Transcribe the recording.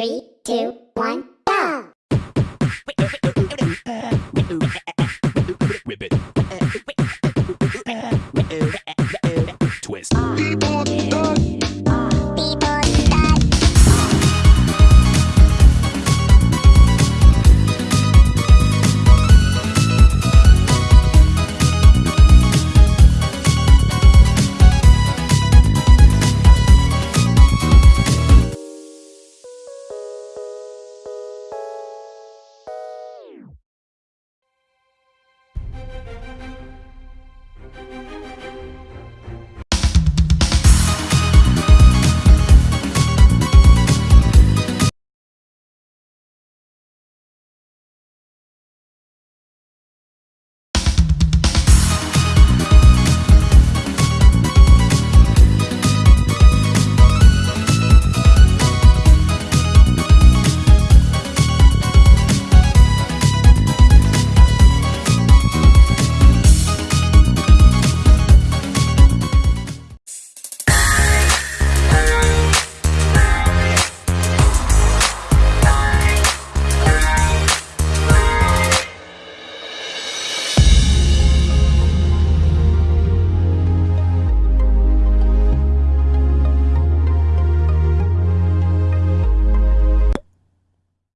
Three, two, one.